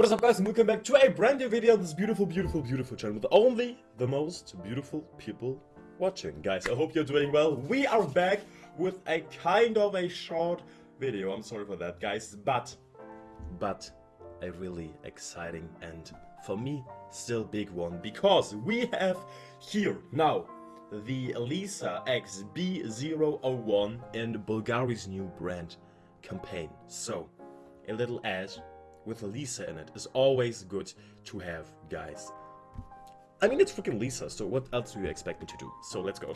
What is up guys and welcome back to a brand new video on this beautiful, beautiful, beautiful channel with only the most beautiful people watching. Guys, I hope you're doing well. We are back with a kind of a short video. I'm sorry for that guys, but, but a really exciting and for me still big one because we have here now the Lisa XB001 in Bulgari's new brand campaign. So, a little ad with Lisa in it is always good to have, guys. I mean, it's freaking Lisa, so what else do you expect me to do? So let's go.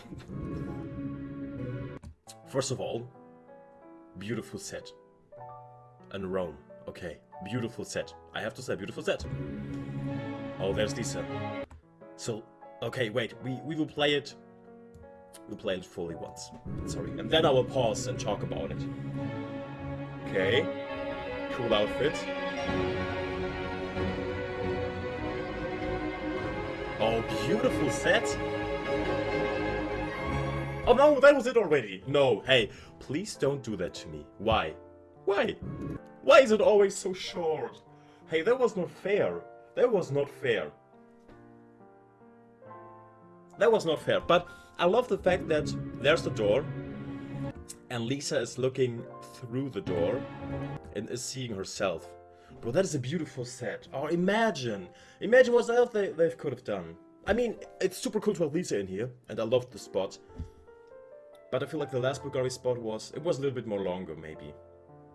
First of all, beautiful set. And Rome. Okay, beautiful set. I have to say, beautiful set. Oh, there's Lisa. So, okay, wait, we, we will play it... We'll play it fully once. Sorry. And then I will pause and talk about it. Okay. Cool outfit. Oh, beautiful set. Oh no, that was it already. No, hey, please don't do that to me. Why? Why? Why is it always so short? Hey, that was not fair. That was not fair. That was not fair, but I love the fact that there's the door and Lisa is looking through the door and is seeing herself. Bro, that is a beautiful set. Oh, imagine. Imagine what else they, they could have done. I mean, it's super cool to have Lisa in here, and I love the spot. But I feel like the last Bulgari spot was, it was a little bit more longer, maybe.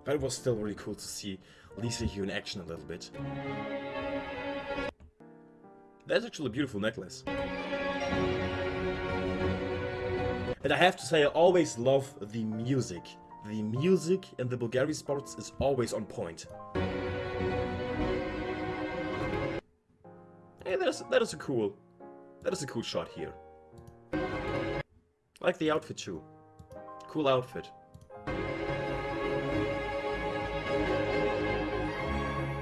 But it was still really cool to see Lisa here in action a little bit. That's actually a beautiful necklace. And I have to say, I always love the music. The music in the Bulgari sports is always on point. Hey, that is, that is a cool, that is a cool shot here. Like the outfit too. Cool outfit.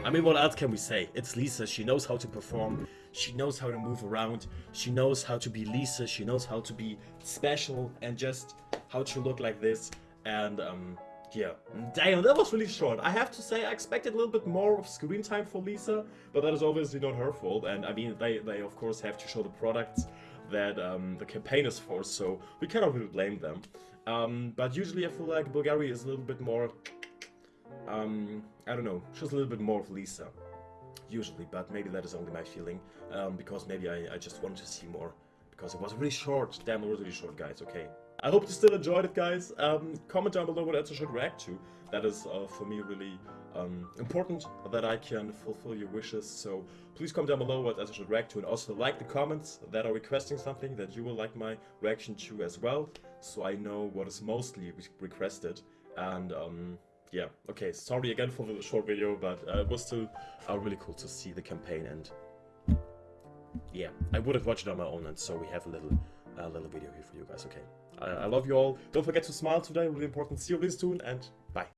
I mean, what else can we say? It's Lisa, she knows how to perform, she knows how to move around, she knows how to be Lisa, she knows how to be special and just how to look like this. And um, yeah, damn, that was really short. I have to say, I expected a little bit more of screen time for Lisa, but that is obviously not her fault. And I mean, they, they of course have to show the products that um, the campaign is for, so we cannot really blame them. Um, but usually I feel like Bulgari is a little bit more, um, I don't know, shows a little bit more of Lisa. Usually, but maybe that is only my feeling, um, because maybe I, I just wanted to see more. Because it was really short, damn, it was really short, guys, okay. I hope you still enjoyed it, guys. Um, comment down below what else I should react to. That is, uh, for me, really um, important that I can fulfill your wishes. So please comment down below what else I should react to. And also like the comments that are requesting something that you will like my reaction to as well. So I know what is mostly re requested. And um, yeah, okay, sorry again for the short video, but uh, it was still uh, really cool to see the campaign. And yeah, I would have watched it on my own. And so we have a little, uh, little video here for you guys, okay? I, I love you all. Don't forget to smile today, really important. See you really soon, and bye.